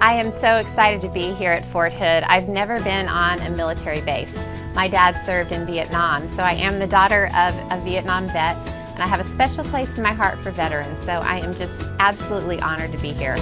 I am so excited to be here at Fort Hood. I've never been on a military base. My dad served in Vietnam, so I am the daughter of a Vietnam vet, and I have a special place in my heart for veterans, so I am just absolutely honored to be here.